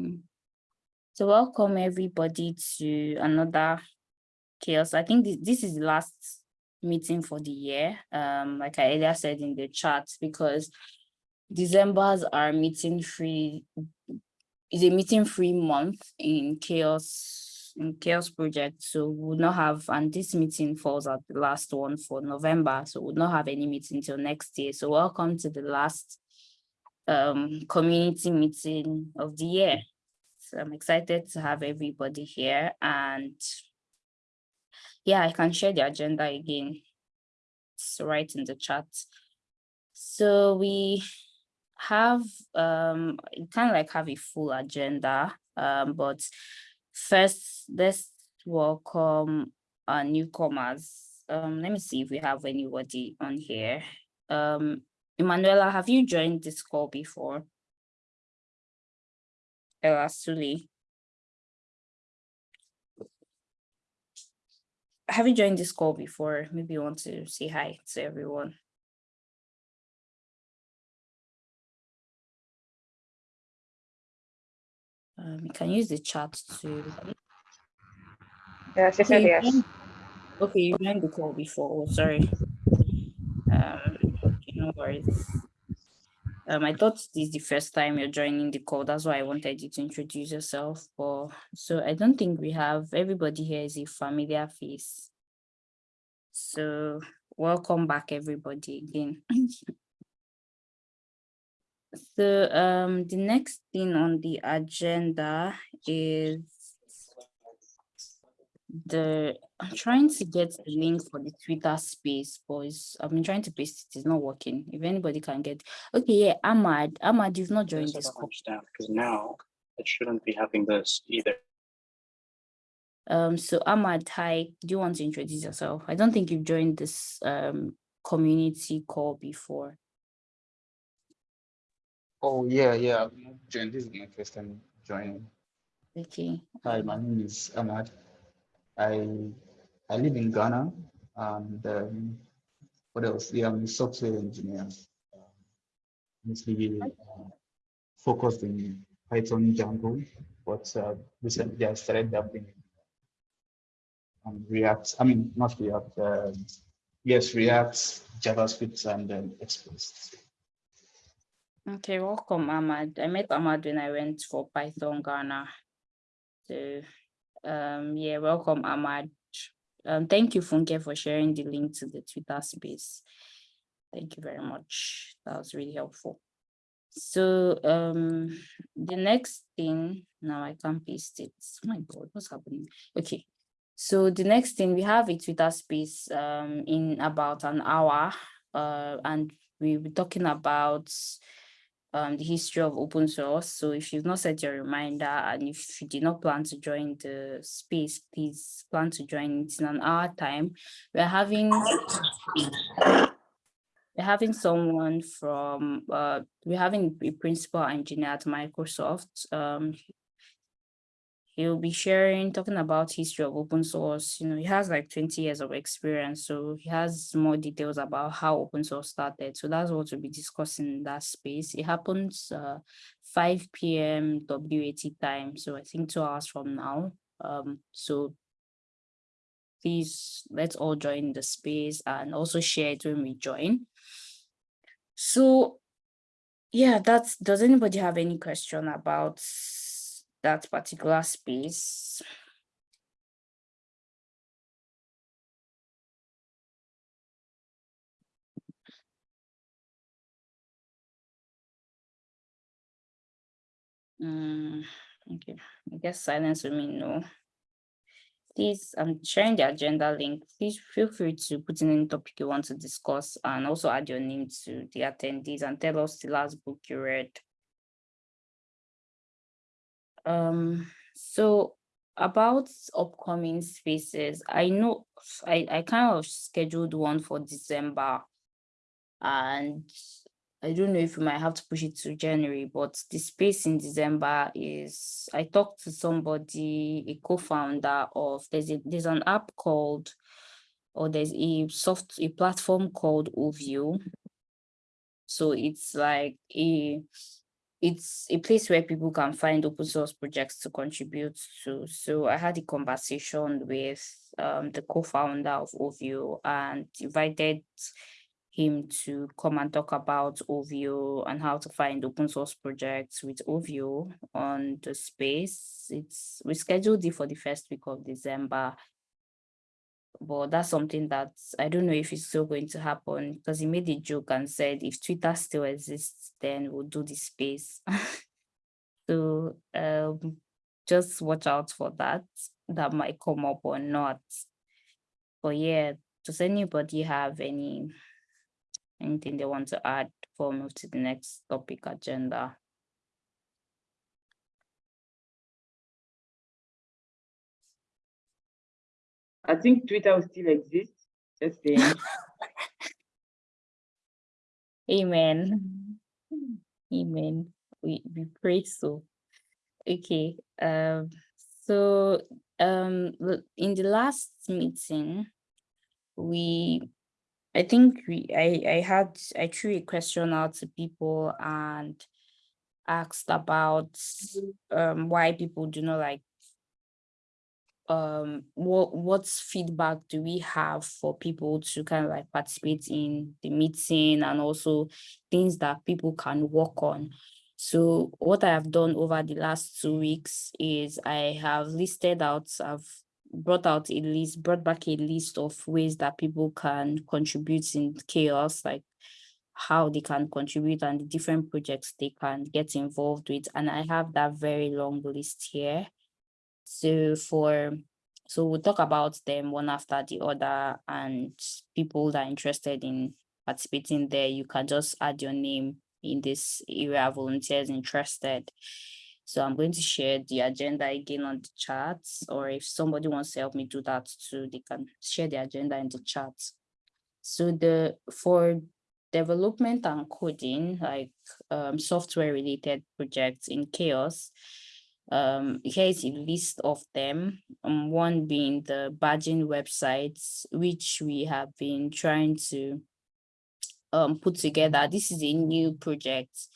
Mm. So welcome everybody to another CHAOSS. I think this, this is the last meeting for the year. Um, like I earlier said in the chat, because December's are meeting free is a meeting free month in CHAOSS in CHAOSS project. So we will not have and this meeting falls at the last one for November. So we'll not have any meeting until next year. So welcome to the last um community meeting of the year. So I'm excited to have everybody here and yeah, I can share the agenda again. It's right in the chat. So we have um kind of like have a full agenda, um, but first let's welcome our newcomers. Um, let me see if we have anybody on here. Um, Emanuela, have you joined this call before? Ella Suli. Have you joined this call before? Maybe you want to say hi to everyone. Um, you can use the chat to. Yeah, she said Okay, yes. you- Okay, you joined the call before. Oh, sorry. Um, no worries. Um, I thought this is the first time you're joining the call. That's why I wanted you to introduce yourself. But so I don't think we have everybody here is a familiar face. So welcome back, everybody again. So um, the next thing on the agenda is the, I'm trying to get the link for the Twitter space, boys. I've been trying to paste it, it's not working. If anybody can get, okay, yeah, Ahmad, Ahmad, you've not joined Yes, I this don't call. understand because now it shouldn't be having this either. Um, so Ahmad, hi, do you want to introduce yourself? I don't think you've joined this um community call before. Oh, yeah, yeah. I've not joined. This is my first time joining. Okay, Hi, my name is Ahmad. I I live in Ghana and um, what else? Yeah, I'm a software engineer. um, Mostly uh, focused in Python Django, but uh, recently I started dabbling in um, React. I mean, not React. Uh, yes, React, JavaScript, and um, Express. okay, welcome Ahmad. I met Ahmad when I went for Python Ghana. So um, yeah, welcome Ahmad. Um, thank you, Funke, for sharing the link to the Twitter space. Thank you very much. That was really helpful. So um, the next thing, now I can't paste it. My God, what's happening? Okay. So the next thing, we have a Twitter space um, in about an hour, uh, and we'll be talking about um, the history of open source. So if you've not set your reminder and if you did not plan to join the space, please plan to join it in an hour time. We're having we're having someone from uh we're having a principal engineer at Microsoft. Um he'll be sharing talking about history of open source. You know, he has like 20 years of experience, so he has more details about how open source started. So that's what we'll be discussing in that space. It happens uh 5 p.m. WAT time, so I think two hours from now. Um, so please let's all join the space and also share it when we join. So yeah, that's, does anybody have any question about that particular space? Mm, okay, I guess silence will mean no. Please, I'm sharing the agenda link. Please feel free to put in any topic you want to discuss and also add your name to the attendees and tell us the last book you read. Um, so about upcoming spaces, I know I, I kind of scheduled one for December and I don't know if we might have to push it to January, but the space in December is, I talked to somebody, a co-founder of, there's a, there's an app called, or there's a soft, a platform called Ovio. So it's like a, it's a place where people can find open source projects to contribute to. So I had a conversation with um, the co-founder of Ovio and invited him to come and talk about Ovio and how to find open source projects with Ovio on the space. It's we scheduled it for the first week of December. But that's something that I don't know if it's still going to happen because he made a joke and said if Twitter still exists, then we'll do the space. so um just watch out for that. That might come up or not. But yeah, does anybody have any anything they want to add before we move to the next topic agenda? I think Twitter will still exist. Just saying. Amen. Amen. We we pray so. Okay. Um. So um. In the last meeting, we, I think we I I had I threw a question out to people and asked about um why people do not like um what what's feedback do we have for people to kind of like participate in the meeting and also things that people can work on? So what i have done over the last two weeks is i have listed out i've brought out a list brought back a list of ways that people can contribute in CHAOSS like how they can contribute and the different projects they can get involved with and i have that very long list here so for, so we'll talk about them one after the other and people that are interested in participating there, you can just add your name in this area, volunteers interested. So I'm going to share the agenda again on the chat, or if somebody wants to help me do that too, they can share the agenda in the chat. So the, for development and coding, like um, software related projects in CHAOSS, um here is a list of them um one being the badging websites which we have been trying to um put together. This is a new project.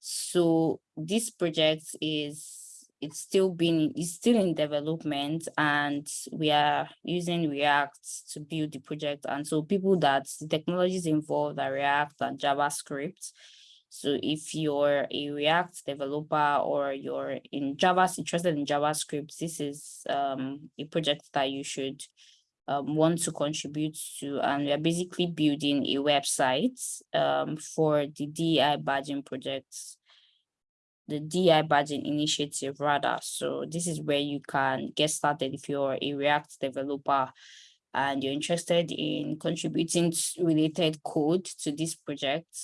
So this project is it's still been it's still in development and we are using react to build the project. And so people that the technologies involved are react and javascript so if you're a React developer or you're in Java, interested in JavaScript, this is um, a project that you should um, want to contribute to. And we are basically building a website um, for the DEI badging projects, the DEI badging initiative rather. So this is where you can get started if you're a React developer and you're interested in contributing related code to this project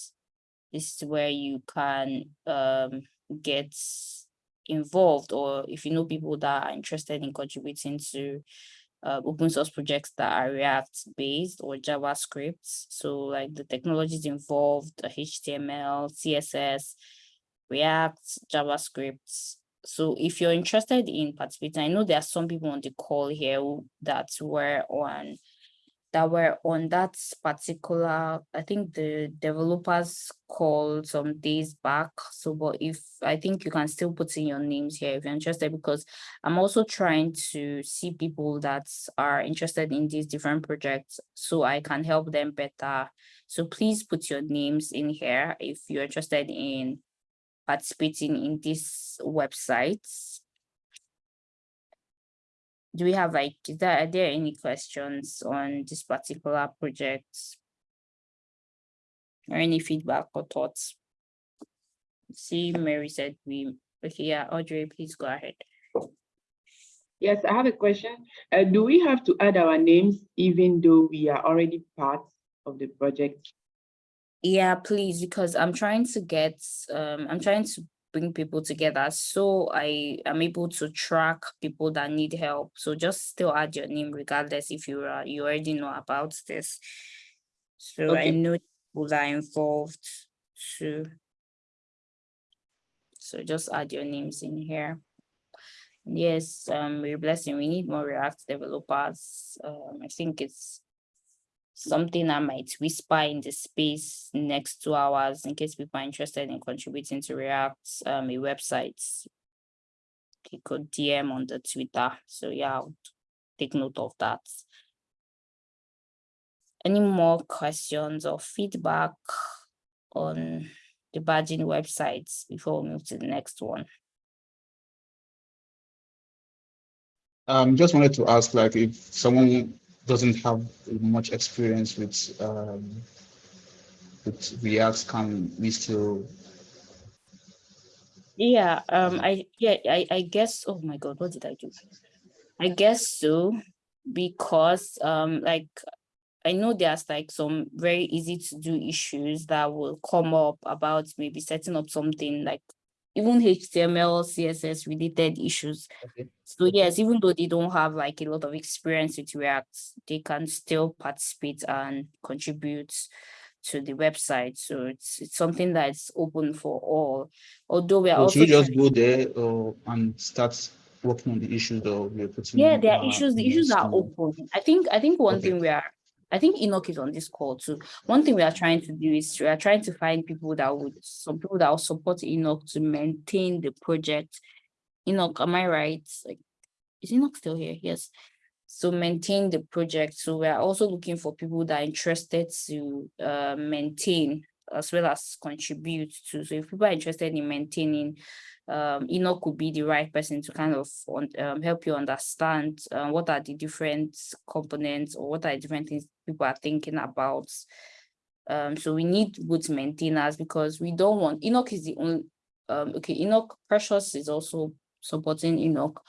this is where you can um, get involved or if you know people that are interested in contributing to uh, open source projects that are React based or JavaScript. So like the technologies involved, HTML, CSS, React, JavaScript. So if you're interested in participating, I know there are some people on the call here that were on that were on that particular, I think the developers called some days back. So, but if I think you can still put in your names here if you're interested, because I'm also trying to see people that are interested in these different projects so I can help them better. So please put your names in here if you're interested in participating in these websites do we have like, is there, are there any questions on this particular project? Or any feedback or thoughts? See, Mary said we, okay, yeah, Audrey, please go ahead. Yes, I have a question. Uh, do we have to add our names even though we are already part of the project? Yeah, please, because I'm trying to get, um, I'm trying to bring people together so I am able to track people that need help. So just still add your name regardless if you are, you already know about this. So I know people are involved too. So just add your names in here. Yes, um, we're blessing. We need more React developers. Um, I think it's something I might whisper in the space next two hours in case people are interested in contributing to React, um, a website. You could DM on the Twitter. So yeah, I'll take note of that. Any more questions or feedback on the badging websites before we move to the next one? Um, just wanted to ask, like, if someone doesn't have much experience with um, with React, can we still? Yeah, um, I, yeah, I, I guess, oh my God, what did I do? I guess so, because, um, like, I know there's like some very easy to do issues that will come up about maybe setting up something like even HTML, CSS related issues. Okay. So yes, even though they don't have like a lot of experience with React, they can still participate and contribute to the website. So it's it's something that's open for all. Although we are Or also should we just go there or and start working on the issues that we're putting? Yeah, there are uh, issues, the issues are open. I think, I think one Okay. thing we are, I think Enoch is on this call too. One thing we are trying to do is we are trying to find people that would, some people that will support Enoch to maintain the project. Enoch, am I right? Like, is Enoch still here? Yes. So maintain the project. So we are also looking for people that are interested to uh maintain as well as contribute to. So if people are interested in maintaining, um, Enoch could be the right person to kind of um, help you understand uh, what are the different components or what are the different things people are thinking about. Um, so we need good maintainers because we don't want Enoch is the only um okay Enoch Precious is also supporting Enoch.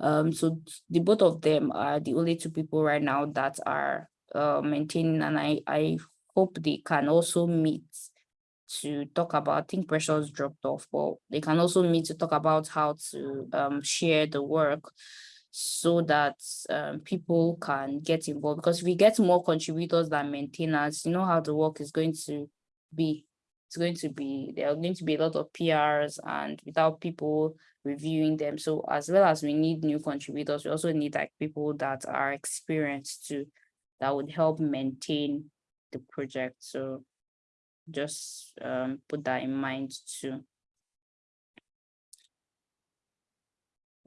Um, so the both of them are the only two people right now that are uh maintaining and I I hope they can also meet to talk about, I think Precious dropped off, but they can also meet to talk about how to um share the work so that um people can get involved because if we get more contributors than maintainers, you know how the work is going to be. It's going to be, there are going to be a lot of PRs and without people reviewing them. So as well as we need new contributors, we also need like people that are experienced to that would help maintain the project. So just um put that in mind too.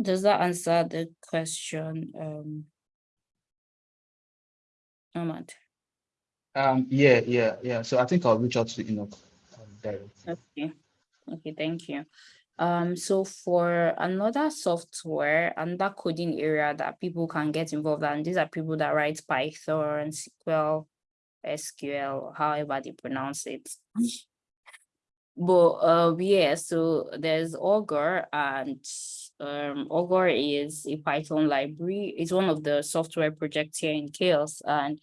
Does that answer the question, um? Ahmad? Um, yeah, yeah, yeah. So I think I'll reach out to Enoch. um, directly. Okay, okay, thank you. Um, so for another software, another coding area that people can get involved, and these are people that write Python, and SQL, SQL, however they pronounce it. But uh, yeah, so there's Augur and um, Augur is a Python library. It's one of the software projects here in CHAOSS and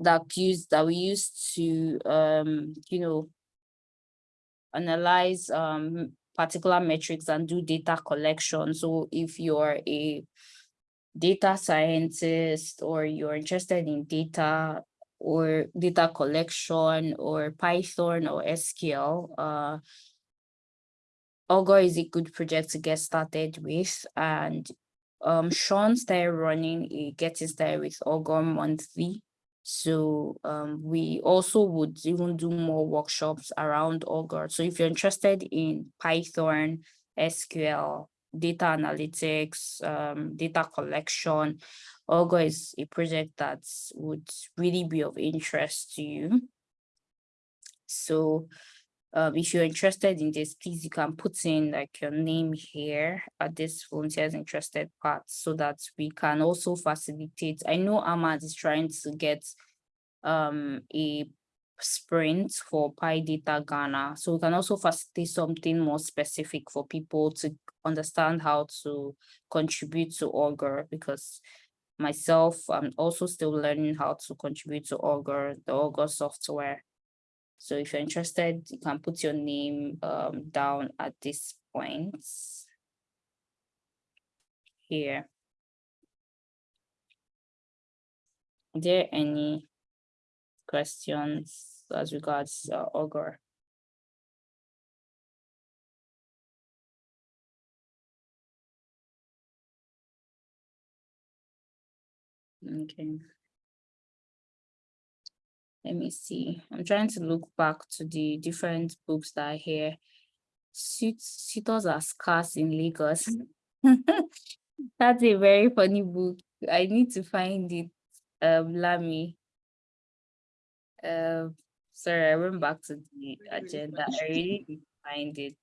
that use that we use to um, you know, analyze um particular metrics and do data collection. So if you're a data scientist or you're interested in data or data collection or Python or SQL, uh, Augur is a good project to get started with. And um, Sean started running a Getting Started with Augur monthly. So um, we also would even do more workshops around Augur. So if you're interested in Python, SQL, data analytics, um, data collection, Augur is a project that would really be of interest to you. So um, if you're interested in this, please you can put in like your name here at this volunteers interested part so that we can also facilitate. I know Ahmad is trying to get um a sprint for PyData Ghana. So we can also facilitate something more specific for people to understand how to contribute to Augur because myself, I'm also still learning how to contribute to Augur, the Augur software. So if you're interested, you can put your name um down at this point. Here. Are there any questions as regards uh, Augur? Okay. let me see. I'm trying to look back to the different books that are here. Suit- Suitors are scarce in Lagos. That's a very funny book. I need to find it. Um, Lami. Uh, sorry, I went back to the agenda. I really need to find it.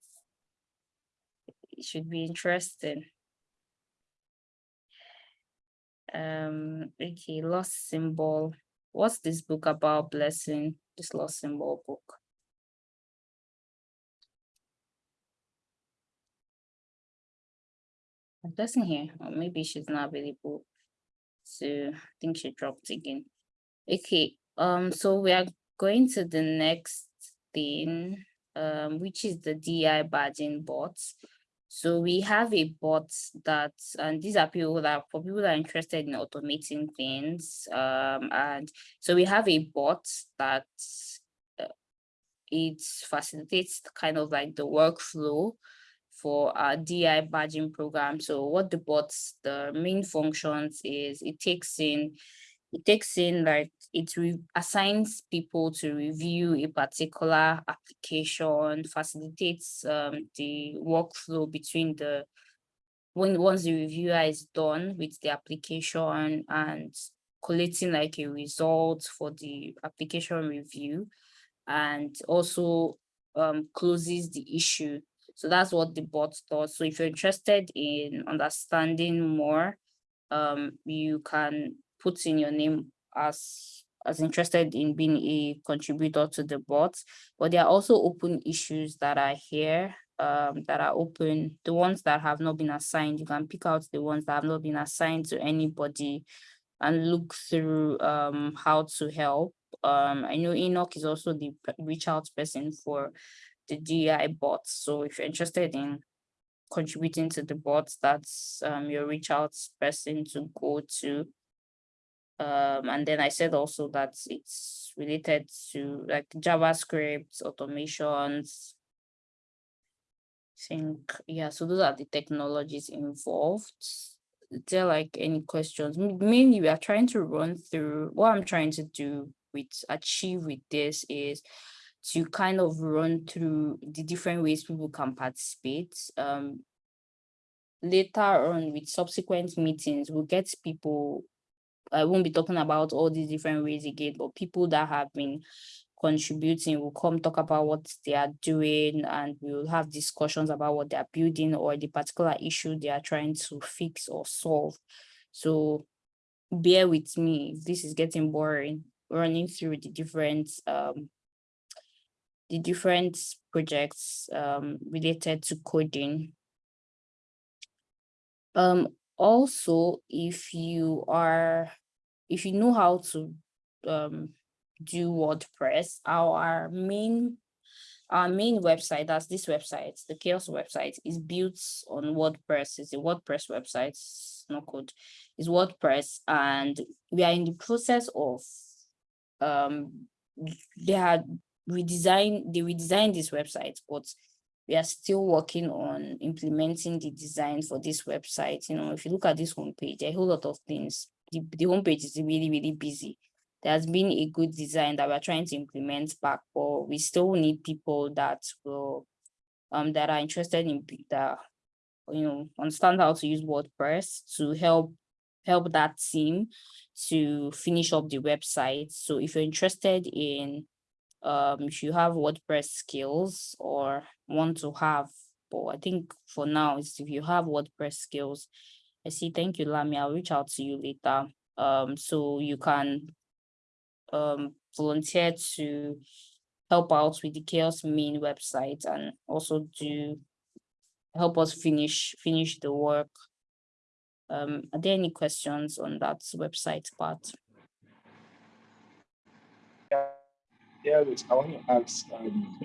It should be interesting. Um, okay, lost symbol. What's this book about blessing? This lost symbol book. Blessing here, or maybe she's not available. So I think she dropped again. Okay, um, so we are going to the next thing, um, which is the DI badging bots. So we have a bot that, and these are people that, for people that are interested in automating things. Um, and so we have a bot that uh, it facilitates kind of like the workflow for our DI badging program. So what the bots, the main functions is it takes in it takes in like it assigns people to review a particular application, facilitates um, the workflow between the when once the reviewer is done with the application and collecting like a result for the application review and also um, closes the issue. So that's what the bot does. So if you're interested in understanding more, um, you can put in your name as as interested in being a contributor to the bots, but there are also open issues that are here um, that are open. The ones that have not been assigned, you can pick out the ones that have not been assigned to anybody and look through um, how to help. Um, I know Enoch is also the reach out person for the DI bots. So if you're interested in contributing to the bots, that's um, your reach out person to go to. Um, and then I said also that it's related to like JavaScript automations. I Think, yeah, so those are the technologies involved. Is there like any questions? Mainly, we are trying to run through what I'm trying to do with achieve with this is to kind of run through the different ways people can participate. Um, later on with subsequent meetings, we'll get people I won't be talking about all these different ways again, but people that have been contributing will come talk about what they are doing and we'll have discussions about what they are building or the particular issue they are trying to fix or solve. So bear with me this is getting boring, running through the different um the different projects um related to coding. Um, also, if you are, if you know how to um do WordPress, our main our main website, that's this website, the CHAOSS website, is built on WordPress. It's a WordPress website, it's not code, it's WordPress, and we are in the process of um they had redesigned they redesigned this website, but we are still working on implementing the design for this website. You know, if you look at this homepage, a whole lot of things. The, the homepage is really, really busy. There has been a good design that we're trying to implement back, but we still need people that will um that are interested in that you know understand how to use WordPress to help help that team to finish up the website. So if you're interested in um if you have WordPress skills or want to have, but I think for now is if you have WordPress skills, I see, thank you, Lami. I'll reach out to you later. Um, so you can um volunteer to help out with the CHAOSS main website and also do help us finish finish the work. Um, are there any questions on that website part? Yeah, I want to ask, um,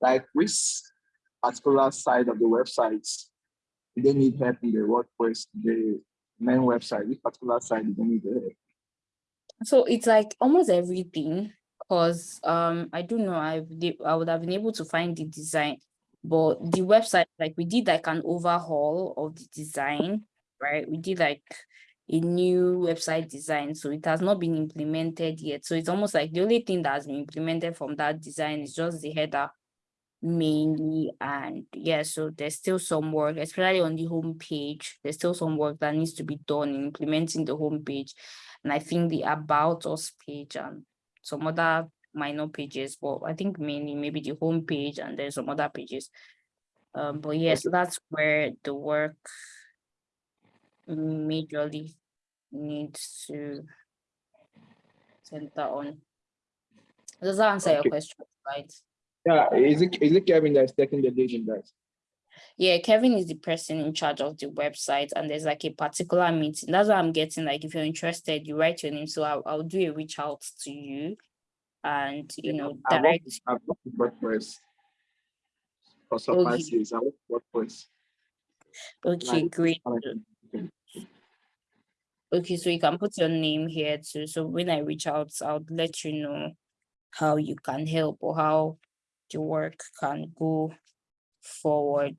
like which particular side of the websites do they need help in the WordPress, the main website, which particular side do they need help? So it's like almost everything, because um I don't know, I I would have been able to find the design, but the website, like we did like an overhaul of the design, right? We did like a new website design, so it has not been implemented yet. So it's almost like the only thing that has been implemented from that design is just the header mainly. And yeah so there's still some work especially on the home page. There's still some work that needs to be done in implementing the home page. And i think the about us page and some other minor pages but i think mainly maybe the home page and there's some other pages. Um but yes that's where the work majorly needs to center on does that answer your question right Yeah, is it, is it Kevin that's taking the lead in that? Yeah, Kevin is the person in charge of the website, and there's like a particular meeting. That's what I'm getting. Like, if you're interested, you write your name. So I'll, I'll do a reach out to you, and you know, I've direct. I've worked WordPress. For some Okay. I with WordPress. Okay, great. Okay. So you can put your name here too. So when I reach out, I'll let you know how you can help or how the work can go forward.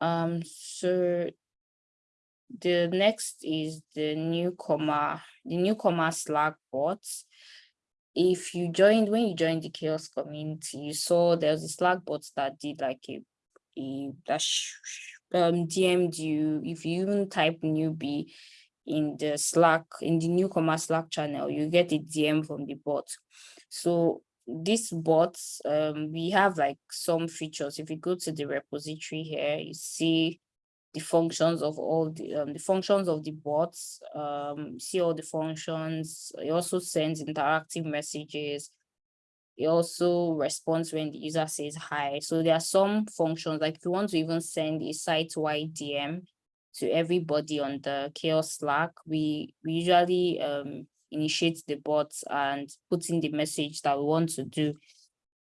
Um, so the next is the newcomer, the newcomer Slack bots. If you joined, when you joined the CHAOSS community, you saw there was a Slack bot that did like a, a that um DM'd you. If you even type newbie in the Slack, in the newcomer Slack channel, you get a DM from the bot. So this bot, um, we have like some features. If you go to the repository here, you see the functions of all the um, the functions of the bots. Um, see all the functions. It also sends interactive messages. It also responds when the user says hi. So there are some functions like if you want to even send a site-wide DM to everybody on the chaos Slack, we, we usually um initiate the bots and put in the message that we want to do.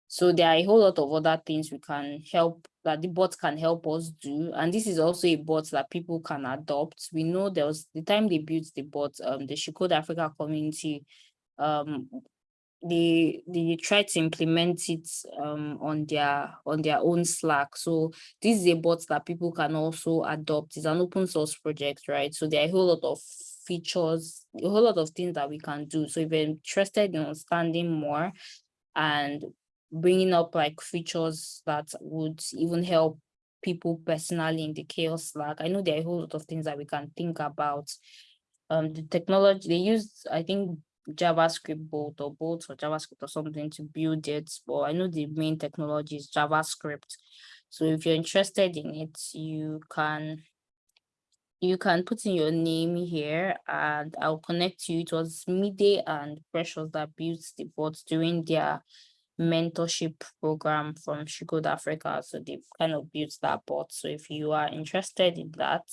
So there are a whole lot of other things we can help that the bot can help us do. And this is also a bot that people can adopt. We know there was the time they built the bot, um, the She Code Africa community, um, they they try to implement it um on their on their own Slack. So this is a bot that people can also adopt. It's an open source project, right? So there are a whole lot of features, a whole lot of things that we can do. So if you're interested in understanding more and bringing up like features that would even help people personally in the CHAOSS Slack, I know there are a whole lot of things that we can think about. Um, the technology they use, I think JavaScript bolt or bolt or JavaScript or something to build it, but I know the main technology is JavaScript. So if you're interested in it, you can you can put in your name here and I'll connect you. It was Midday and Precious that built the bot during their mentorship program from She Code Africa. So they've kind of built that bot. So if you are interested in that,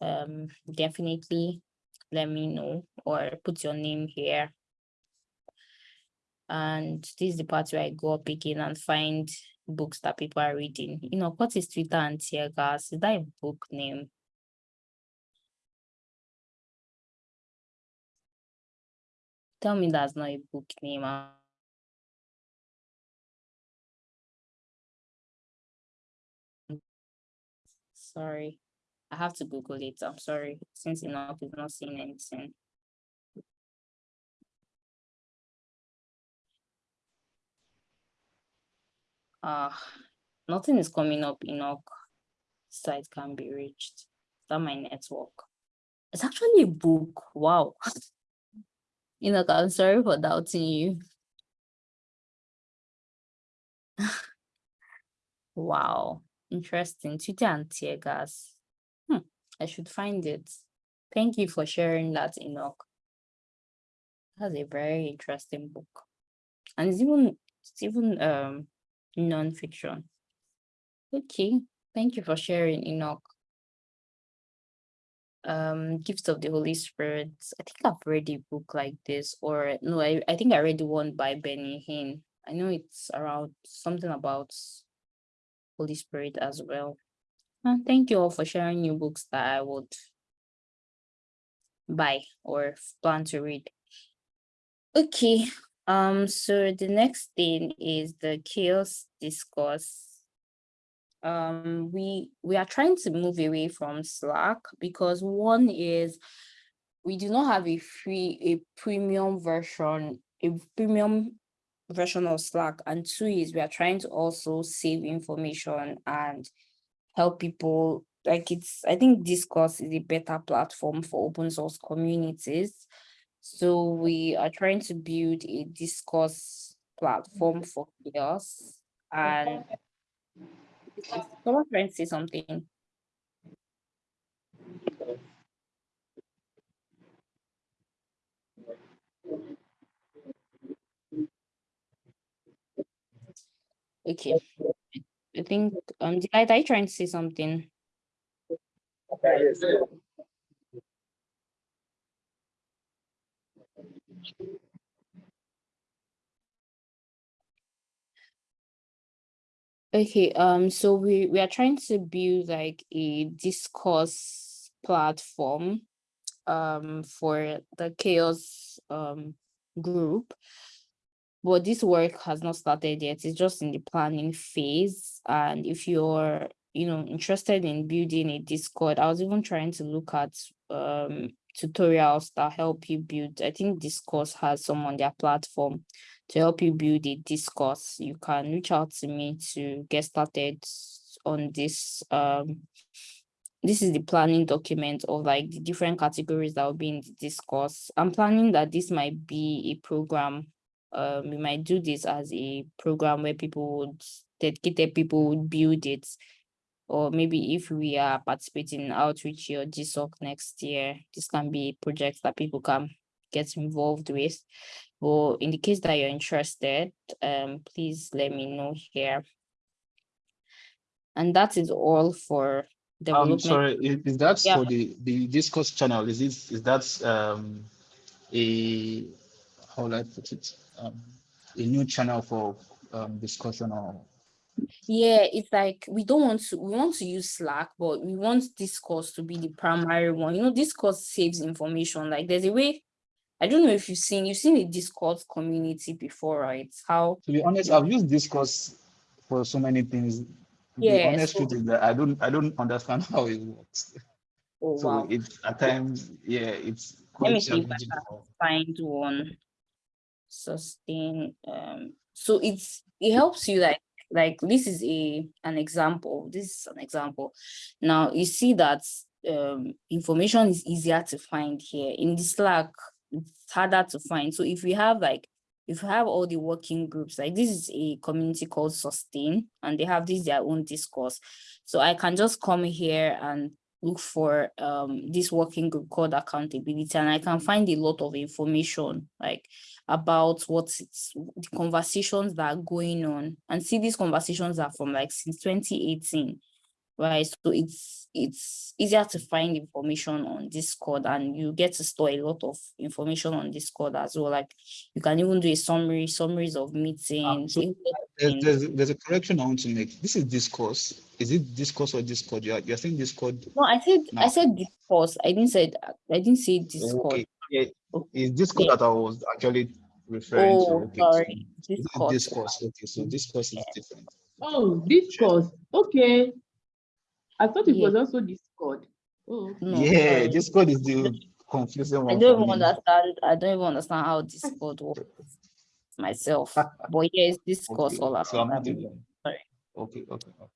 um, definitely let me know or put your name here. And this is the part where I go up again and find books that people are reading. You know, what is Twitter and tear gas? Is that a book name? Tell me that's not a book name. Sorry, I have to Google it. I'm sorry, since Enoch is not seeing anything. Ah, nothing is coming up. Enoch site can be reached. That my network? It's actually a book. Wow. Enoch, I'm sorry for doubting you. Wow, interesting. Twitter and tear gas. I should find it. Thank you for sharing that, Enoch. That's a very interesting book. And it's even it's even um non-fiction. Okay, thank you for sharing, Enoch. Um, Gifts of the Holy Spirit. I think I've read a book like this, or no, I, I think I read one by Benny Hinn. I know it's around something about Holy Spirit as well. Uh, thank you all for sharing new books that I would buy or plan to read. Okay, um, so the next thing is the CHAOSS discourse. um, we we are trying to move away from Slack because one is we do not have a free a premium version, a premium version of Slack, and two is we are trying to also save information and help people. Like it's, I think Discourse is a better platform for open source communities. So we are trying to build a discourse platform mm-hmm. for CHAOSS and someone trying to say something. Okay, I think, um, Delight, are you trying to say something? Okay, um, so we, we are trying to build like a discourse platform um for the CHAOSS um group. But this work has not started yet. It's just in the planning phase. And if you're, you know, interested in building a Discord, I was even trying to look at um tutorials that help you build. I think Discourse has some on their platform to help you build a discourse. You can reach out to me to get started on this. Um, this is the planning document of like the different categories that will be in the discourse. I'm planning that this might be a program. Um, we might do this as a program where people would dedicated people would build it. Or maybe if we are participating in Outreachy or GSOC next year, this can be a project that people can get involved with. But in the case that you're interested, um, please let me know here. And that is all for I'm sorry, is, is that Yeah. for the, the discourse channel? Is it, is that, um, a, how will I put it? Um, a new channel for, um, discussion or? Yeah, it's like we don't want to we want to use Slack, but we want Discourse to be the primary one. You know, Discourse saves information. Like there's a way. I don't know if you've seen you've seen the Discord community before, right? How To be honest, I've used discourse for so many things. The Yeah, honest so- truth is that I don't, I don't understand how it works. oh So wow. it's at times, yeah, it's quite Let me see if I can find one sustain um so it's it helps you like like this is a an example this is an example. Now you see that um information is easier to find here. In the slack it's harder to find. So if we have like if you have all the working groups like this is a community called sustain and they have this their own discourse. So i can just come here and look for um this working group called accountability and I can find a lot of information like about what the conversations that are going on and see these conversations are from like since 2018 right so it's it's easier to find information on discord and you get to store a lot of information on discord as well like you can even do a summary summaries of ah, meetings so There's, there's, a correction I want to make. This is discourse. Is it discourse or discord? You're, you're saying discord. no i said i said discourse i didn't say i didn't say discord Okay, yeah, Okay. it's discord Yeah. that I was actually referring to. oh Okay, so sorry this is discourse discourse. Okay, so discourse is different. Oh, Discourse. Okay. I thought it Yeah. was also Discord. Oh, okay. no Yeah, sorry. discord is the confusing one. I one don't even me. understand. I don't even understand how Discord works myself. But yes, discourse Okay, all about. so I'm not that. Sorry. Okay, okay, okay.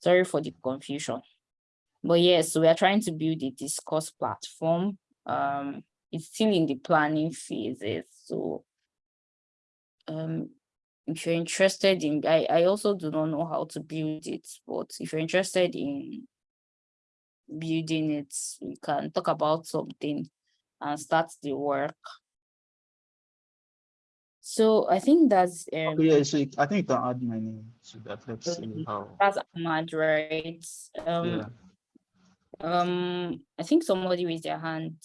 Sorry for the confusion. But yes, so we are trying to build a discourse platform. Um, it's still in the planning phases. So um, if you're interested in, I, I also do not know how to build it, but if you're interested in building it, we can talk about something and start the work. So I think that's um yeah, so I think you can add my name to that. Let's see how. that's Ahmad, right? Um Yeah. Um I think somebody raised their hand,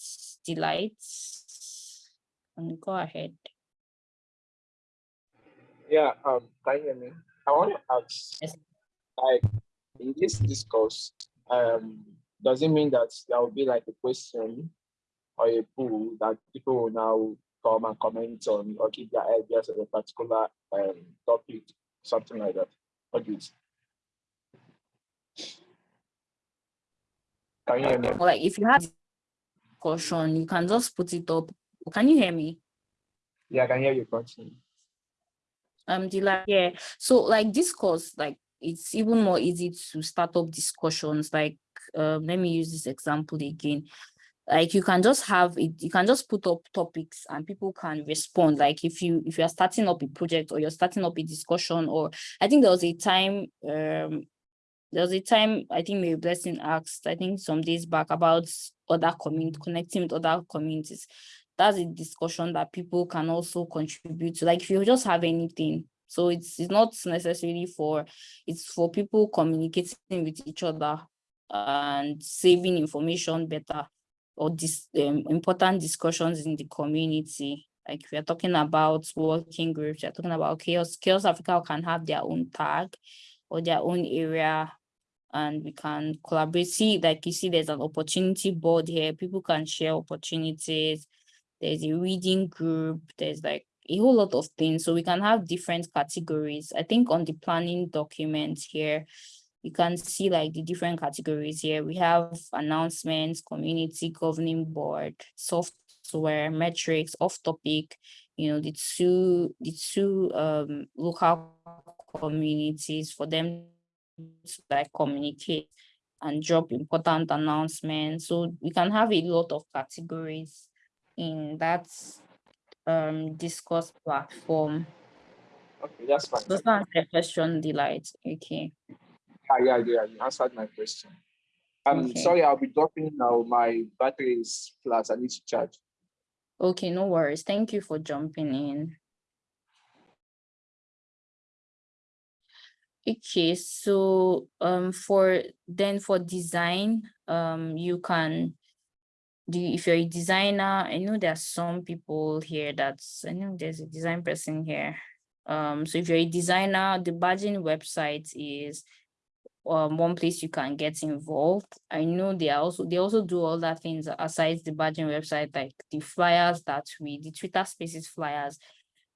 Delights. And go ahead. Yeah, um, can you hear me? I want to ask, Yes. like, in this discourse, um, does it mean that there will be like a question or a pool that people will now come and comment on or give their ideas on a particular um topic, something like that? What do you think? Can you hear me? Or like if you have discussion, you can just put it up. Can you hear me? Yeah, I can hear you. Continue. Um, like, yeah. So like discourse, like it's even more easy to start up discussions. Like, um, let me use this example again. Like you can just have it, you can just put up topics and people can respond. Like if you if you are starting up a project or you're starting up a discussion, or I think there was a time um there was a time I think Mary Blessing asked, I think some days back about other community connecting with other communities. That's a discussion that people can also contribute to. Like if you just have anything, so it's it's not necessarily for it's for people communicating with each other and saving information better or this um, important discussions in the community. Like we are talking about working groups, we're talking about CHAOSS, CHAOSS Africa can have their own tag or their own area and we can collaborate. See, like you see, there's an opportunity board here. People can share opportunities. There's a reading group. There's like a whole lot of things. So we can have different categories. I think on the planning document here, you can see like the different categories here. We have announcements, community governing board, software, metrics, off topic, you know, the two, the two um, local communities for them to like communicate and drop important announcements. So we can have a lot of categories in that um discourse platform. Okay, that's fine. Does that answer your question, Delight? Okay. Yeah, yeah, yeah. You answered my question. I'm Okay. sorry, I'll be dropping now. My battery is flat. I need to charge. Okay, no worries. Thank you for jumping in. Okay, so um for then for design, um you can do if you're a designer, I know there are some people here that's I know there's a design person here. Um so if you're a designer, the badging website is um one place you can get involved. I know they also they also do other things aside the badging website, like the flyers that we the Twitter spaces flyers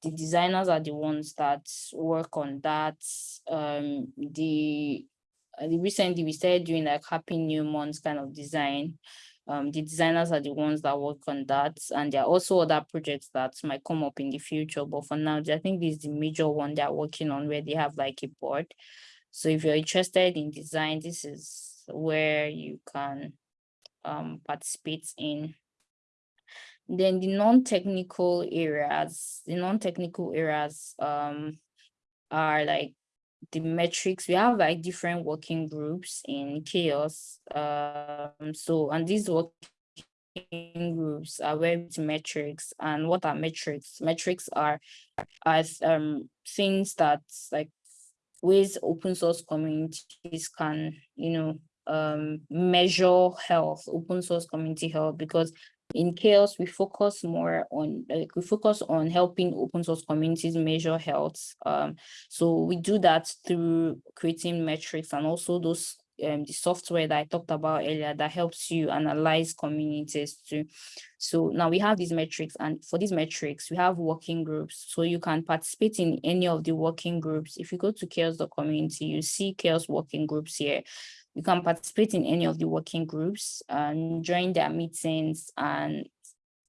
the designers are the ones that work on that. Um, the, uh, the recently we started doing like Happy New Month kind of design. Um, the designers are the ones that work on that, and there are also other projects that might come up in the future. But for now, I think this is the major one they're working on where they have like a board. So if you're interested in design, this is where you can um, participate in. Then the non-technical areas, the non-technical areas um are like the metrics. We have like different working groups in CHAOSS. Um, so and these working groups are where metrics. And what are metrics? Metrics are as um things that like ways open source communities can, you know, um measure health, open source community health, because in CHAOSS we focus more on like we focus on helping open source communities measure health um so we do that through creating metrics and also those um the software that i talked about earlier that helps you analyze communities too so now we have these metrics and for these metrics we have working groups. So you can participate in any of the working groups. If you go to CHAOSS community you see CHAOSS working groups here. You can participate in any of the working groups and join their meetings and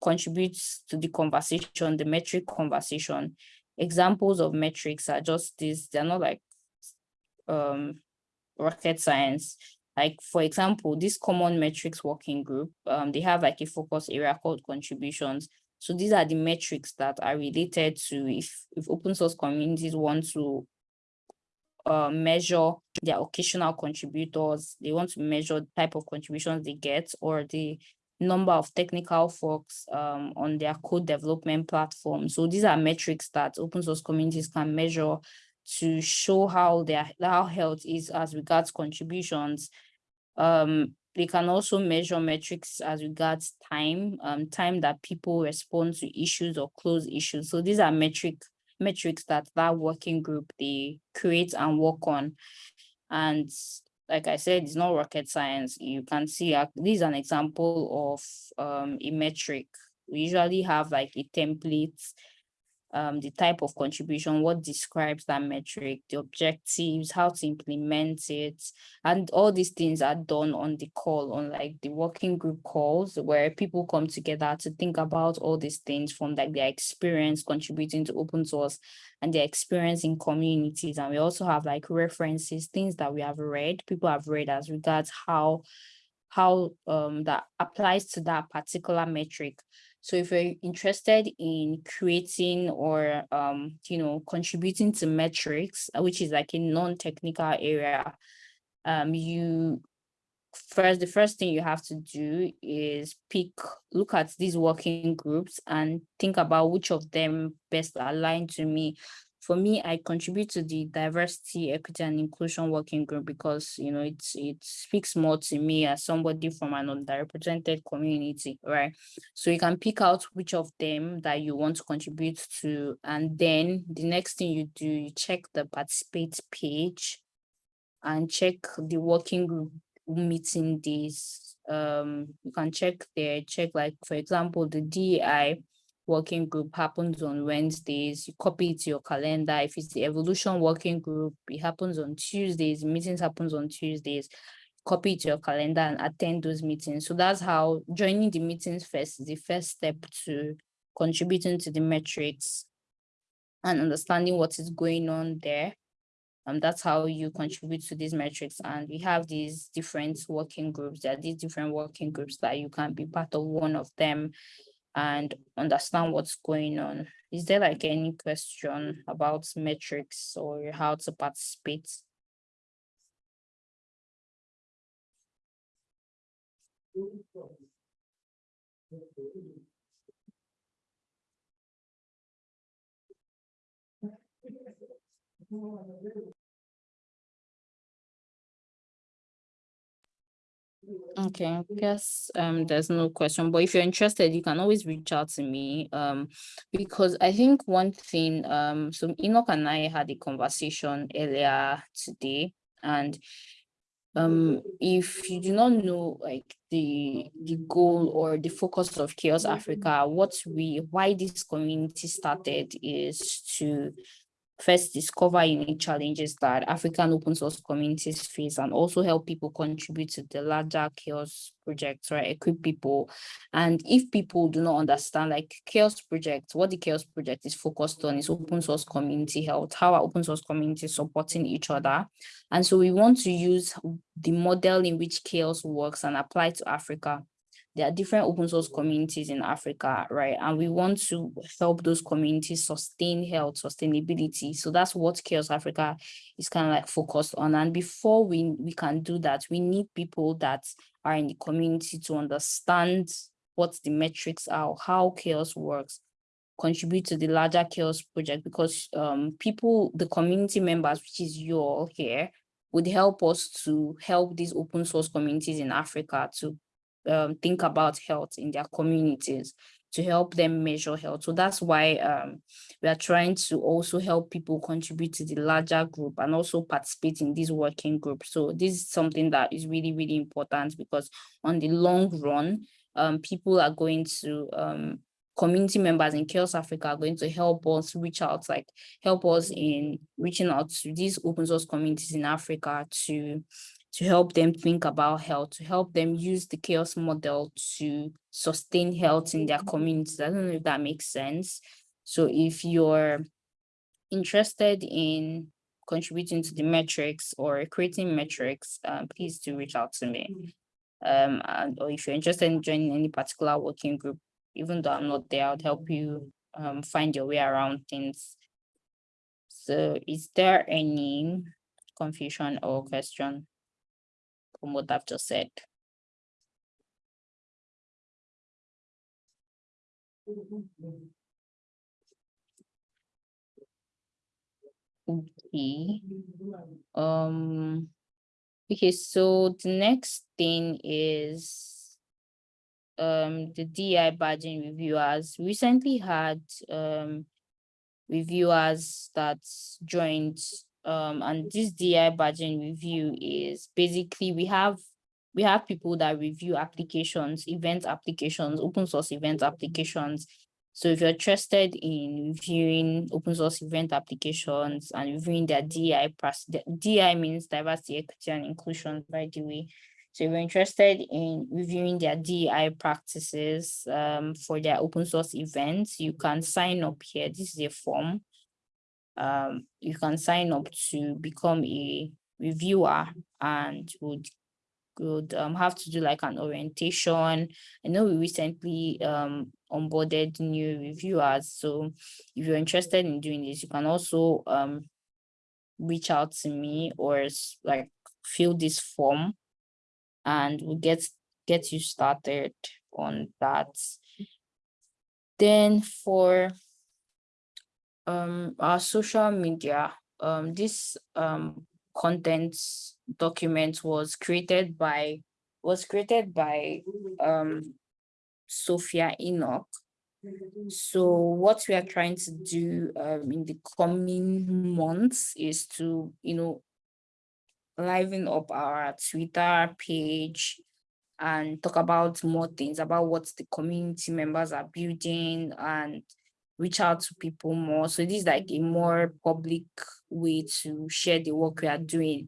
contribute to the conversation, the metric conversation. Examples of metrics are just this, they're not like um, rocket science. Like for example, this common metrics working group, um, they have like a focus area called contributions. So these are the metrics that are related to if, if open source communities want to uh, measure their occasional contributors. They want to measure the type of contributions they get or the number of technical folks um, on their code development platform. So these are metrics that open source communities can measure to show how their how health is as regards contributions. Um, they can also measure metrics as regards time, um, time that people respond to issues or close issues. So these are metric metrics that that working group they create and work on. And like I said, it's not rocket science. You can see uh, this is an example of um, a metric. We usually have like a template um, the type of contribution, what describes that metric, the objectives, how to implement it. And all these things are done on the call, on like the working group calls where people come together to think about all these things from like their experience contributing to open source and their experience in communities. And we also have like references, things that we have read, people have read as regards how how um, that applies to that particular metric. So if you're interested in creating or, um, you know, contributing to metrics, uh, which is like a non-technical area, um, you first, the first thing you have to do is pick, look at these working groups and think about which of them best align to me for me, I contribute to the diversity, equity, and inclusion working group because you know it's it speaks more to me as somebody from an underrepresented community, right? So you can pick out which of them that you want to contribute to, and then the next thing you do, you check the participate page and check the working group meeting days. Um, you can check there, check like for example, the DEI working group happens on Wednesdays, you copy it to your calendar. If it's the evolution working group, it happens on Tuesdays, meetings happens on Tuesdays, copy it to your calendar and attend those meetings. So that's how joining the meetings first is the first step to contributing to the metrics and understanding what is going on there. Um, that's how you contribute to these metrics. And we have these different working groups. There are these different working groups that you can be part of one of them and understand what's going on. Is there like any question about metrics or how to participate? Okay, I guess um there's no question, but if you're interested, you can always reach out to me. Um, because I think one thing, um, so Enoch and I had a conversation earlier today, and um, if you do not know like the the goal or the focus of CHAOSS Africa, what we why this community started is to first discover unique challenges that African open source communities face and also help people contribute to the larger CHAOSS projects, right? Equip people. And if people do not understand like CHAOSS project, what the CHAOSS project is focused on is open source community health, how are open source communities supporting each other. And so we want to use the model in which CHAOSS works and apply to Africa there are different open source communities in Africa, right? And we want to help those communities sustain health, sustainability. So that's what CHAOSS Africa is kind of like focused on. And before we, we can do that, we need people that are in the community to understand what the metrics are, how CHAOSS works, contribute to the larger CHAOSS project because um, people, the community members, which is you all here, would help us to help these open source communities in Africa to um, think about health in their communities to help them measure health. So that's why um, we are trying to also help people contribute to the larger group and also participate in these working groups. So this is something that is really, really important because on the long run, um, people are going to, um, community members in CHAOSS Africa are going to help us reach out, like help us in reaching out to these open source communities in Africa to to help them think about health, to help them use the CHAOSS model to sustain health in their communities. I don't know if that makes sense. So if you're interested in contributing to the metrics or creating metrics, um, please do reach out to me. Um, and, or if you're interested in joining any particular working group, even though I'm not there, I'll help you um, find your way around things. So is there any confusion or question? From what I've just said. Okay. Um, okay, so the next thing is um the DI badging reviewers recently had um reviewers that joined um, and this DI badging review is basically we have we have people that review applications, event applications, open source event applications So if you're interested in reviewing open source event applications and reviewing their DI, the DI means diversity, equity, and inclusion, by the way. So if you're interested in reviewing their DI practices um, for their open source events, you can sign up here. This is a form. Um, you can sign up to become a reviewer and would would um, have to do like an orientation. I know we recently um, onboarded new reviewers. So if you're interested in doing this, you can also um, reach out to me or like fill this form and we'll get get you started on that. Then for um our social media, um this um content document was created by was created by um Sophia Enoch. So what we are trying to do um in the coming months is to, you know, liven up our Twitter page and talk about more things about what the community members are building and reach out to people more. So this is like a more public way to share the work we are doing.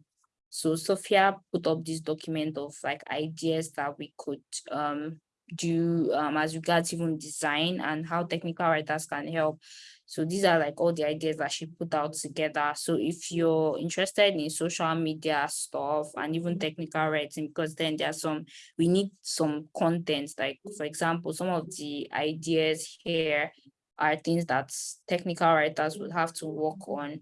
So Sophia put up this document of like ideas that we could um do um as regards even design and how technical writers can help. So these are like all the ideas that she put out together. So if you're interested in social media stuff and even technical writing, because then there are some, we need some content, like for example, some of the ideas here are things that technical writers would have to work on.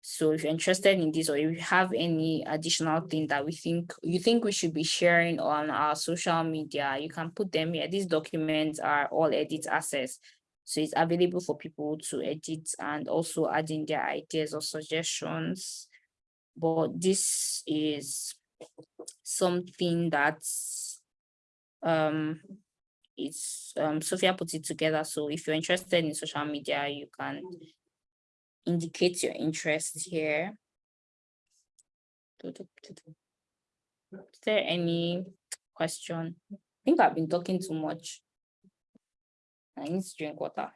So if you're interested in this, or if you have any additional thing that we think, you think we should be sharing on our social media, you can put them here. These documents are all edit access. So it's available for people to edit and also add in their ideas or suggestions. But this is something that's um it's um Sophia put it together. So if you're interested in social media, you can indicate your interest here. Is there any question? I think I've been talking too much. I need to drink water.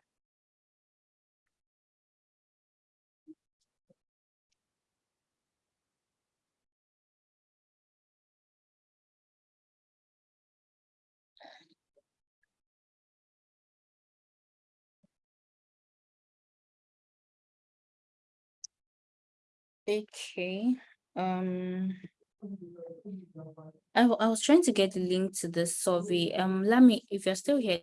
Okay, um. I, I was trying to get the link to the survey. Um, let me, if you're still here.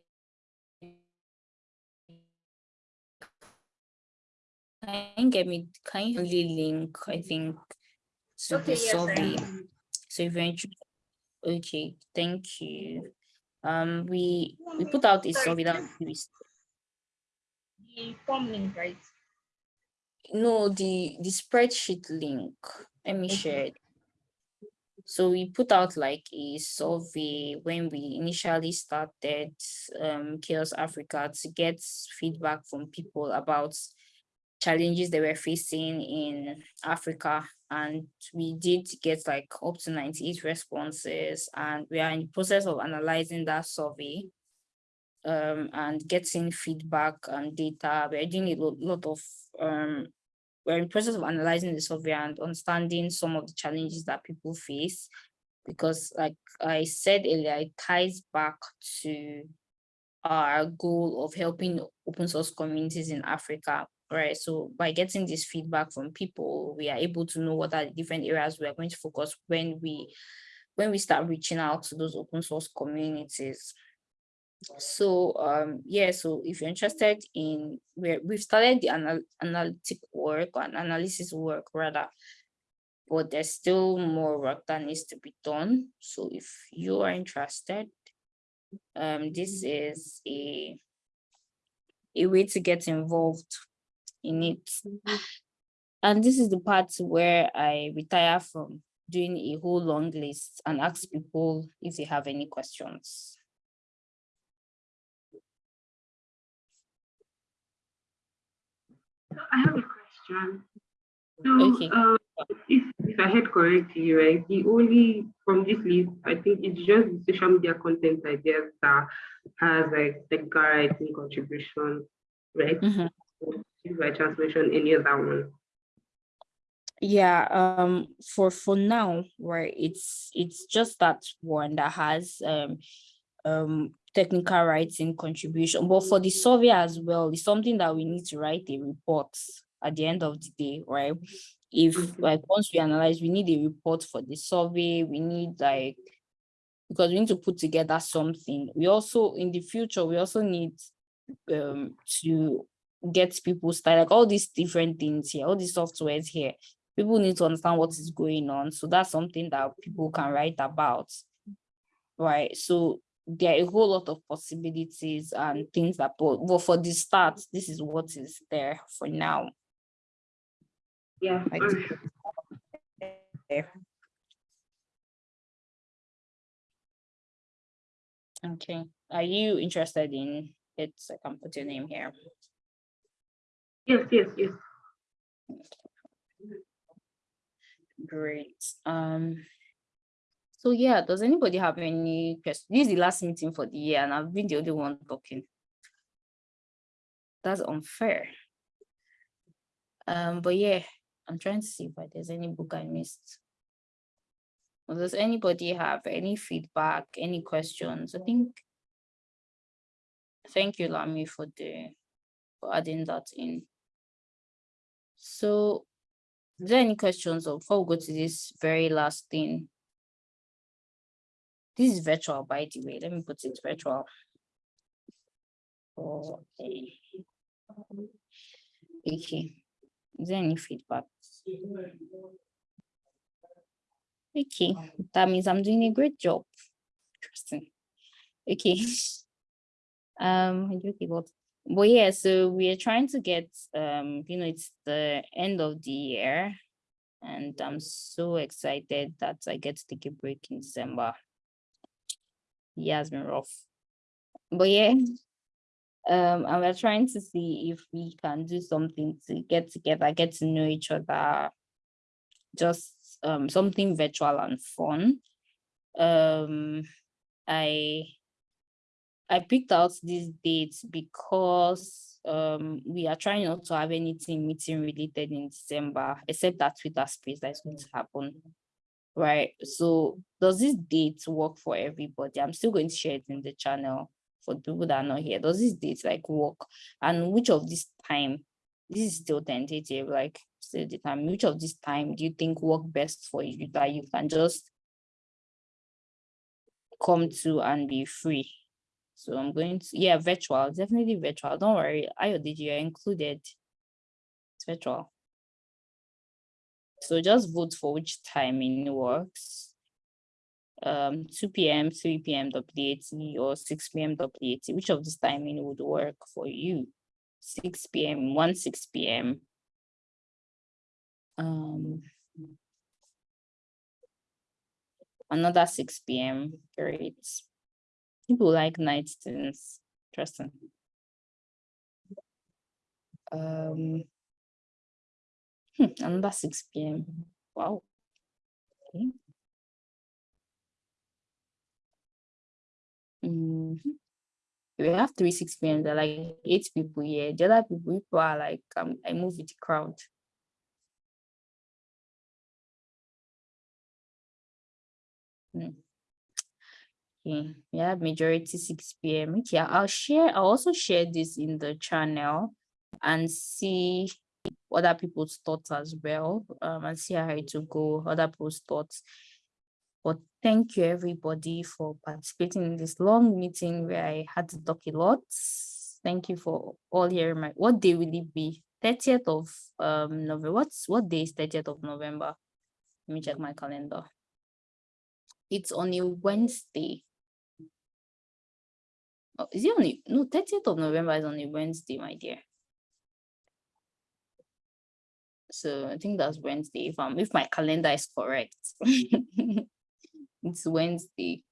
Can you get me, can you only link, I think, to Okay, the yes, survey? So eventually, okay, thank you. Um, we, we put out a Sorry, survey that we The form link, right? No, the the spreadsheet link. Let me share it. So we put out like a survey when we initially started um CHAOSS Africa to get feedback from people about challenges they were facing in Africa. And we did get like up to 98 responses and we are in the process of analyzing that survey um, and getting feedback and data. We're doing a lot of, um, we're in process of analyzing the survey and understanding some of the challenges that people face. Because like I said earlier, it ties back to our goal of helping open source communities in Africa, right? So by getting this feedback from people, we are able to know what are the different areas we are going to focus when we when we start reaching out to those open source communities. So um yeah, so if you're interested in where we've started the anal analytic work or analysis work rather, but there's still more work that needs to be done. So if you are interested, um this is a a way to get involved in it. And this is the part where I retire from doing a whole long list and ask people if they have any questions. I have a question. So, Okay. uh, if, if I heard correctly, right, the only from this list, I think it's just the social media content ideas that has like the guide contribution, right? Mhm. If I just mention any other one. Yeah, um, for for now, right, it's it's just that one that has um um technical writing contribution, but for the survey as well, it's something that we need to write a report at the end of the day, right? If Mhm. like once we analyze, we need a report for the survey, we need like because we need to put together something. We also in the future, we also need um to get people started, like all these different things here, all these softwares here. People need to understand what is going on. So that's something that people can write about. Right. So there are a whole lot of possibilities and things that but, but for the start, this is what is there for now. Yeah. Like, Okay, are you interested in it? I can put your name here. Yes, yes, yes. Great. Um, so yeah, does anybody have any questions? This is the last meeting for the year and I've been the only one talking. That's unfair. Um, but yeah, I'm trying to see if there's any book I missed. Or Does anybody have any feedback, any questions? I think. Thank you, Lami, for the for adding that in. So, is there any questions or before we go to this very last thing? This is virtual, by the way. Let me put it virtual. Okay. Okay. Is there any feedback? Okay, that means I'm doing a great job. Interesting. Okay. Um, okay, but, but yeah, so we are trying to get, um, you know, it's the end of the year. And I'm so excited that I get to take a break in December. Yeah, has been rough. But yeah, um, and we're trying to see if we can do something to get together, get to know each other, just um something virtual and fun. Um, I I picked out these dates because um we are trying not to have anything meeting related in December, except that Twitter space that is going to happen. Right. So does this date work for everybody? I'm still going to share it in the channel for people that are not here. Does this date like work? And which of this time, this is still tentative, like still the time, which of this time do you think work best for you that you can just come to and be free? So I'm going to, yeah, virtual, definitely virtual. Don't worry, IODG, you're included. It's virtual. So just vote for which timing works. Um, 2 p.m., 3 p.m. WAT or 6 p.m. WAT. Which of this timing would work for you? 6 p.m., 1 6 p.m. Um, another 6 p.m. Great. People like night things. Interesting. Um, hmm, another 6 p.m. Wow. Okay. Mhm. We have three 6 p.m. There are like eight people here. The other people, people are like, um, I move with the crowd. Hmm. Okay, have majority 6 p.m. Okay, I'll share, I'll also share this in the channel and see other people's thoughts as well. Um, and see how it will go, other people's thoughts. But thank you everybody for participating in this long meeting where I had to talk a lot. Thank you for all hearing my, what day will it be? 30th of um November. What's what day is 30th of November? Let me check my calendar. It's on a Wednesday. Oh, is it on a, no, 30th of November is on a Wednesday, my dear. So I think that's Wednesday if I'm if my calendar is correct. it's Wednesday.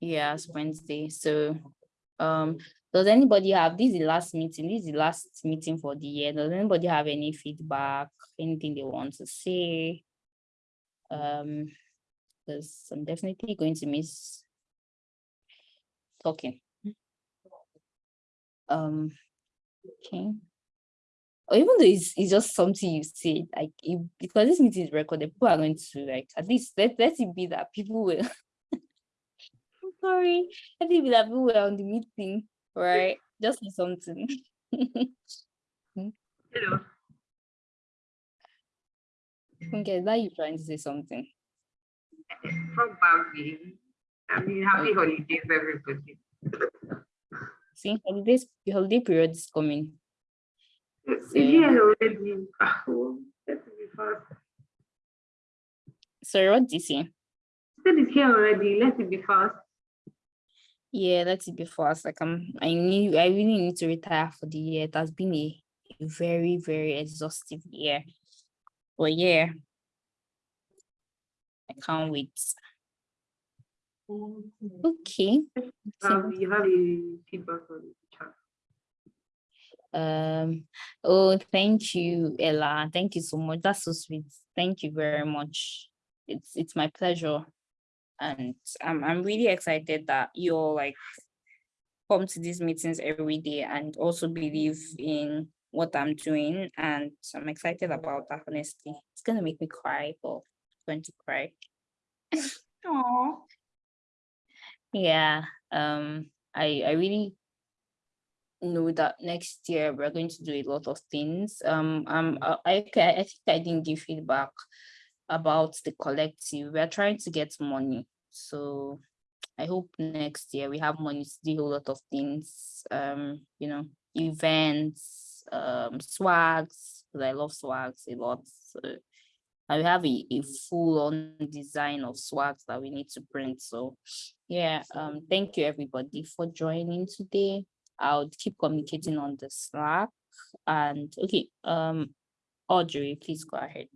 It's Wednesday. So Um, does anybody have, this is the last meeting, this is the last meeting for the year. Does anybody have any feedback, anything they want to say? Um, because I'm definitely going to miss talking. Um, okay. Or even though it's, it's just something you say, like, if, because this meeting is recorded, people are going to like, at least let, let it be that people will. I'm sorry, let it be that people were on the meeting, right? Just for something. Hello. Okay, now you trying to say something. Probably. I mean, happy holidays, everybody. See, holidays, the holiday period is coming. It's So- here already. Ah, oh, Let's be fast. Sorry, what did you say? Still is here already. Let it be fast. Yeah, let it be fast. Like I'm, I need, I really need to retire for the year. It has been a, a very, very exhaustive year. But yeah, I can't wait. Okay. Um, you have a feedback on the chat. Um. Oh, thank you, Ella. Thank you so much. That's so sweet. Thank you very much. It's it's my pleasure, and I'm I'm really excited that you all like come to these meetings every day and also believe in what I'm doing. And I'm excited about that, honestly. It's gonna make me cry, but I'm going to cry. Aw. Yeah, um, I I really know that next year we're going to do a lot of things. Um, um, I I, I think I didn't give feedback about the collective. We're trying to get money, so I hope next year we have money to do a lot of things. Um, you know, events, um, swags. 'cause I love swags a lot. So and we have a, a full on design of swags that we need to print. So yeah, um, thank you everybody for joining today. I'll keep communicating on the Slack and okay, um, Audrey, please go ahead.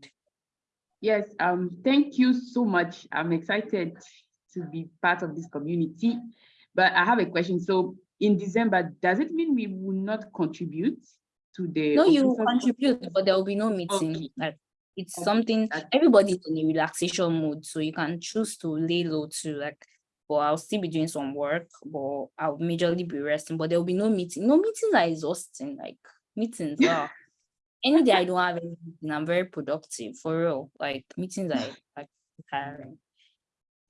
Yes, um, thank you so much. I'm excited to be part of this community. But I have a question. So in December, does it mean we will not contribute to the? No, you contribute, but there will be no meeting. Okay. It's something everybody's in a relaxation mode, so you can choose to lay low too. Like, but I'll still be doing some work, but I'll majorly be resting. But there will be no meeting. No meetings are exhausting. Like meetings are. Any day I don't have any meeting, I'm very productive for real. Like meetings are like tiring,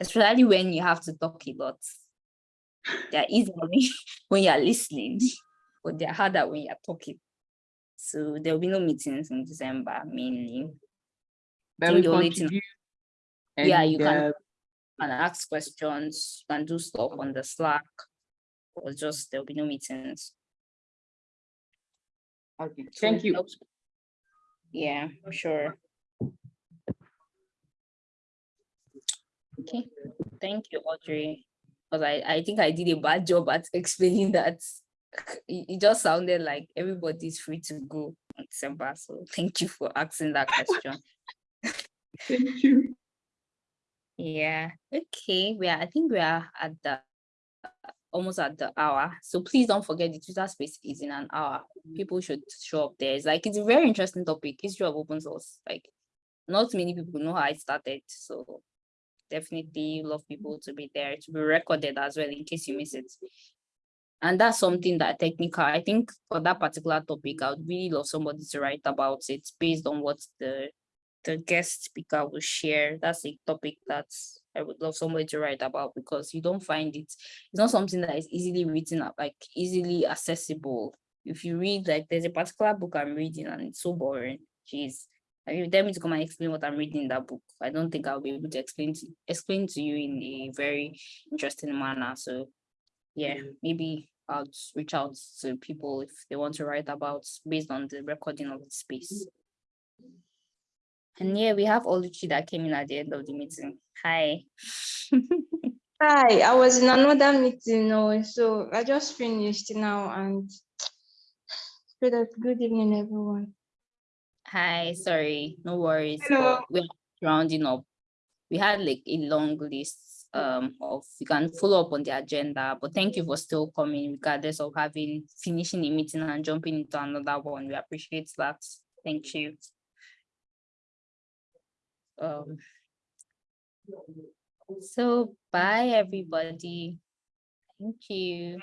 especially when you have to talk a lot. They're easy when- when you're listening, but they're harder when you're talking. So there will be no meetings in December mainly. Think we the only. Yeah, you and, can- uh, And ask questions and do stuff on the Slack. Or just there'll be no meetings. Okay, thank you. helps- Yeah, sure. Okay, thank you, Audrey. Because I, I think I did a bad job at explaining that. It, it just sounded like everybody's free to go on December. So thank you for asking that question. Thank you. Yeah, okay. We are, I think we are at the almost at the hour. So please don't forget the Twitter space is in an hour. Mm-hmm. People should show up there. It's like it's a very interesting topic, history of open source. Like not many people know how it started. So definitely love people to be there to be recorded as well in case you miss it. And that's something that technical, I think for that particular topic, I would really love somebody to write about it based on what the the guest speaker will share. That's a topic that I would love somebody to write about because you don't find it. It's not something that is easily written up, like easily accessible. If you read, like there's a particular book I'm reading and it's so boring. Jeez. I mean, tell me to come and explain what I'm reading in that book. I don't think I'll be able to explain to explain to you in a very interesting manner. So yeah, maybe I'll reach out to people if they want to write about based on the recording of the space. And yeah, we have Oluchi that came in at the end of the meeting. Hi. Hi, I was in another meeting now, so I just finished now and. Good evening, everyone. Hi, sorry, no worries. Hello. We're rounding up. We had like a long list um, of, you can follow up on the agenda, but thank you for still coming regardless of having, finishing the meeting and jumping into another one. We appreciate that. Thank you. Um, so bye, everybody. Thank you.